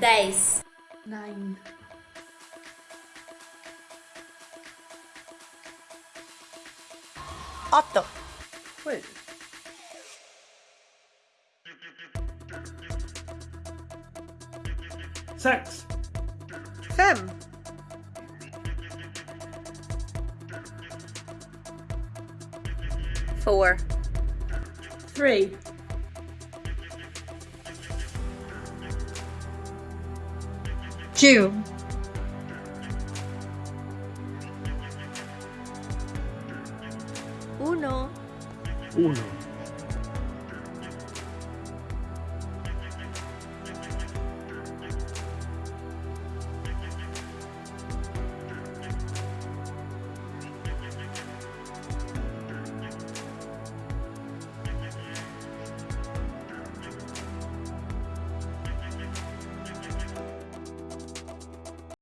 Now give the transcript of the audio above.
Dez. Nine. Otto. Sju. Sex. Fem. Four. Three. Two. Uno. Uno.